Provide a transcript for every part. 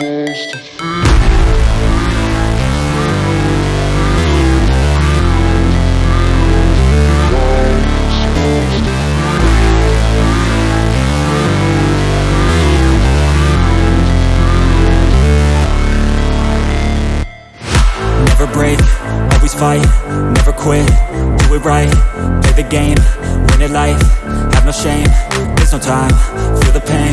supposed fight, never quit, do it right, play the game, win it life, have no shame, there's no time, feel the pain,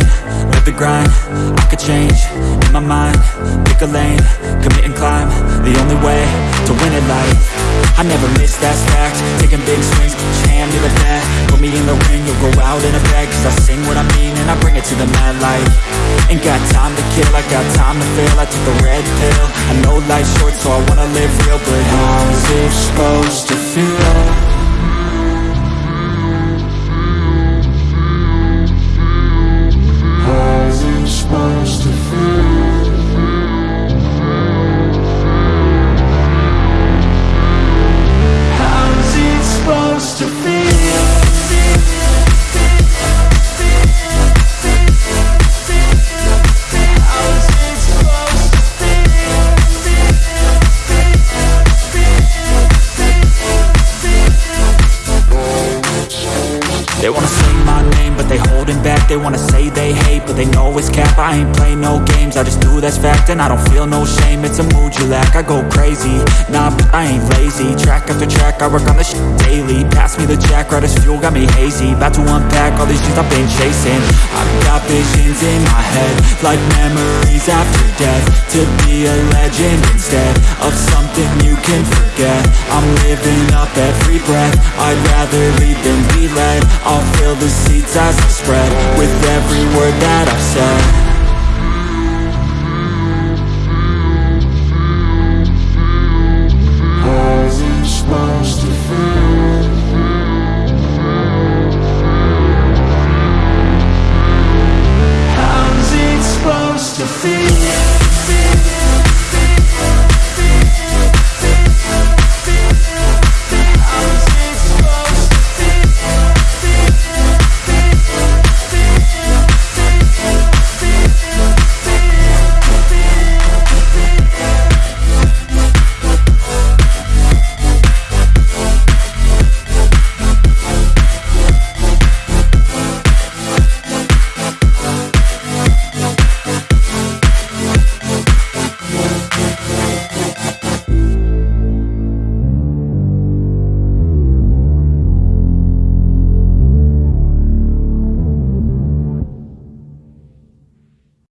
grind, I could change, in my mind, pick a lane, commit and climb, the only way to win it life, I never miss, that's fact, taking big swings, your hand to the bat, put me in the ring, you'll go out in a bag, cause I sing what I mean and I bring it to the mad light, ain't got time to kill, I got time to feel, I took the red pill, I know life's short so I wanna live real, but how's it supposed to They wanna say they hate, but they know it's cap. I ain't play no games, I just do that's fact And I don't feel no shame, it's a mood you lack I go crazy, nah, but I ain't lazy. Track after track, I work on this shit daily. Pass me the jack, right as fuel, got me hazy. About to unpack all these dreams I've been chasing. I've got visions in my head Like memories after death. To be a legend instead Of something you can forget. I'm living up every breath. I'd rather lead than be led. I'll fill the seats as I spread with every word that I've said.